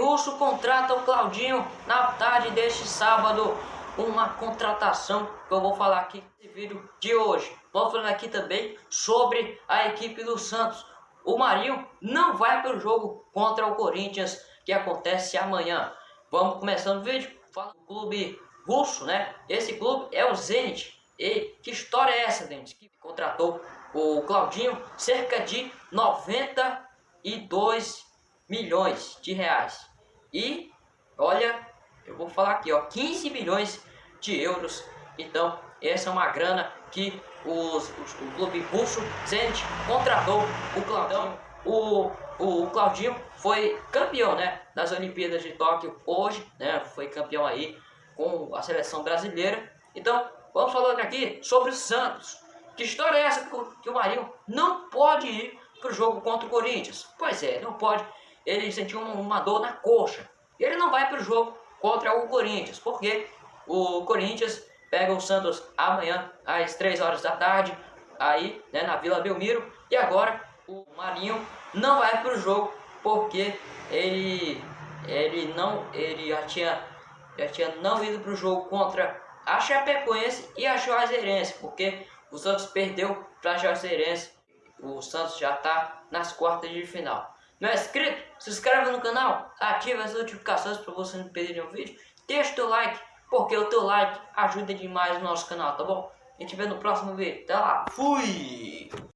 Russo contrata o Claudinho na tarde deste sábado. Uma contratação que eu vou falar aqui nesse vídeo de hoje. Vou falar aqui também sobre a equipe do Santos. O Marinho não vai para o jogo contra o Corinthians que acontece amanhã. Vamos começando o vídeo. Fala do clube russo, né? Esse clube é o Zenit. E que história é essa, Zenit? Que contratou o Claudinho cerca de 92 milhões de reais. E olha, eu vou falar aqui, ó, 15 milhões de euros. Então, essa é uma grana que os, os, o clube russo Zenit contratou o Claudinho. O, o Claudinho foi campeão né, das Olimpíadas de Tóquio hoje, né, foi campeão aí com a seleção brasileira. Então, vamos falar aqui sobre o Santos. Que história é essa que o Marinho não pode ir para o jogo contra o Corinthians? Pois é, não pode. Ele sentiu uma dor na coxa. Ele não vai para o jogo contra o Corinthians, porque o Corinthians pega o Santos amanhã às 3 horas da tarde, aí né, na Vila Belmiro. E agora o Marinho não vai para o jogo porque ele, ele, não, ele já, tinha, já tinha não ido para o jogo contra a Chapecoense e a Juazeirense, porque o Santos perdeu para a Juazeirense. O Santos já está nas quartas de final. Não é inscrito? Se inscreve no canal, ativa as notificações para você não perder nenhum vídeo. Deixa o teu like, porque o teu like ajuda demais o nosso canal, tá bom? A gente vê no próximo vídeo. Até lá, fui!